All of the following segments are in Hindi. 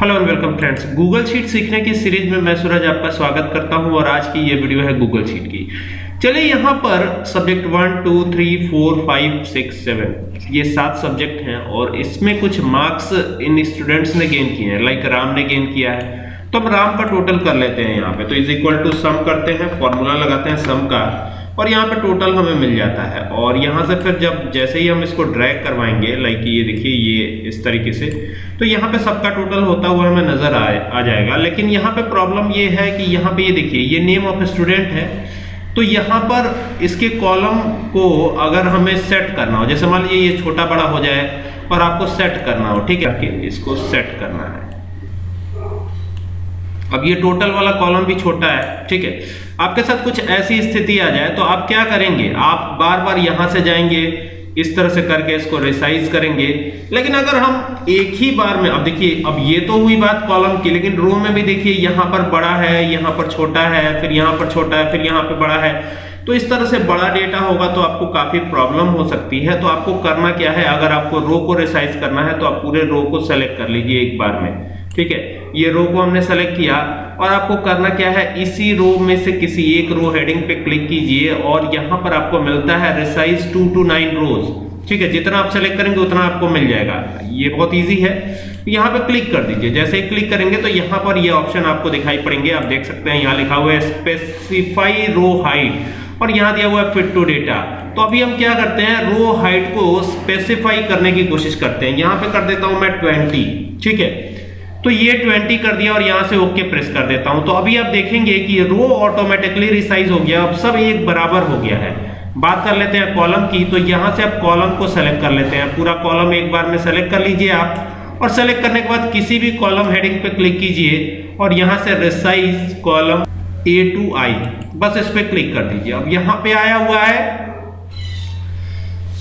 Hello and welcome friends Google sheet सीखने की सीरीज़ में मैं सूरज आपका स्वागत करता हूँ और आज की ये वीडियो है गूगल शीट की। चलिए यहाँ पर subject one two three four five six seven ये सात सब्जेक्ट हैं और इसमें कुछ मार्क्स इन स्टूडेंट्स ने गेन किए हैं। लाइक राम ने गेन किया है। तो हम राम का टोटल कर लेते हैं यहाँ पे। तो इज़ इक्वल टू सम करते हैं फॉर्मूला लगाते हैं सम का। और यहाँ पे टोटल हमें मिल जाता है। और यहाँ से फिर जब जैसे ही हम इसको ड्रैग करवाएँगे लाइक ये देखिए ये इस तरीके से तो यहाँ पे सबका टोटल होता हुआ हमें नज़र आ, आ जाएगा। लेकिन यहाँ पे प्रॉब्लम ये है कि यहाँ पे ये देखिए ये नेम ऑफ़ स्टूडेंट है। तो यहाँ पर इसके कॉलम को अगर हमें सेट करना हो जैसे मान लीजिए ये छोटा बड़ा हो जाए और आपको सेट करना हो ठीक है? इसको सेट करना है। अब ये टोटल वाला कॉलम भी छोटा है, ठीक है? आपके साथ कुछ ऐसी स्थिति आ जाए तो आप क्या करेंगे? आप बार बार यहाँ से जाएँगे, इस तरह से करके इसको रिसाइज करेंगे। लेकिन अगर हम एक ही बार में, अब देखिए, अब ये तो हुई बात कॉलम की, लेकिन रो में भी देखिए, यहाँ पर बड़ा है, यहाँ पर छोटा है, फिर यहाँ पर छोटा है, फिर यहाँ पर बड़ा है। तो इस तरह से बड़ा डेटा होगा तो आपको काफ़ी प्रॉब्लम हो सकती है। तो आपको करना क्या है? अगर आपको रो को रिसाइज करना है तो आप पूरे रो को सेलेक्ट कर लीजिए एक बार में। ठीक है? ये रो को हमने सेलेक्ट किया और आपको करना क्या है? इसी रो में से किसी एक रो हेडिंग पे क्लिक कीजिए और यहाँ पर आपको मिलता है resize to two nine rows ठीक है? जितना आप सेलेक्ट करेंगे उतना आपको मिल जाएगा। ये बहुत इजी है। यहाँ पे क्लिक कर दीजिए। जैसे ही क्लिक करेंगे तो यहाँ पर ये ऑप्शन आपको दिखाई पड़ेंगे। आप देख सकते हैं यहाँ लिखा हुआ है स्पेसिफाई रो हाइट और यहाँ दिया हुआ है फिट टू डेटा तो अभी हम क्या करते हैं? रो हाइट को स्पेसिफाई करने की कोशिश करते हैं। यहाँ पे कर देता हूँ मैं 20 ठीक है? तो ये 20 कर दिया और यहाँ से ओके प्रेस कर देता हूँ। तो अभी आप देखेंगे कि रो ऑटोमेटिकली रिसाइज हो गया। अब सब एक बराबर हो गया है। बात कर लेते हैं कॉलम की। तो यहाँ से आप कॉलम को सेलेक्ट कर लेते हैं। पूरा कॉलम एक बार में सेलेक्ट कर लीजिए आप। और सेलेक्ट करने के बाद किसी भी कॉलम हेडिंग पे क्लिक कीजिए। और यहाँ से resize column A to I बस इस पे क्लिक कर दीजिए। अब यहाँ पे आया हुआ है।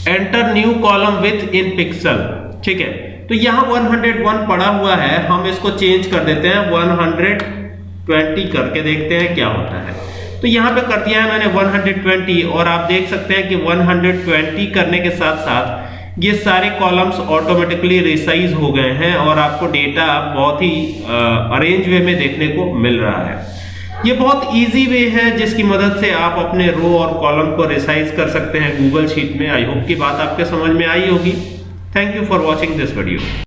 Enter new column width in pixel ठीक है। तो यहाँ 101 पड़ा हुआ है, हम इसको चेंज कर देते हैं 120 करके देखते हैं क्या होता है। तो यहाँ पे कर दिया है मैंने 120 और आप देख सकते हैं कि 120 करने के साथ साथ ये सारे कॉलम्स ऑटोमेटिकली रिसाइज हो गए हैं, और आपको डेटा बहुत ही अरेंज वे में देखने को मिल रहा है। ये बहुत इजी वे है, जिसकी मदद से आप अपने रो और कॉलम को रिसाइज कर सकते हैं गूगल शीट में। आई होप की बात आपके समझ में आई होगी। Thank you for watching this video.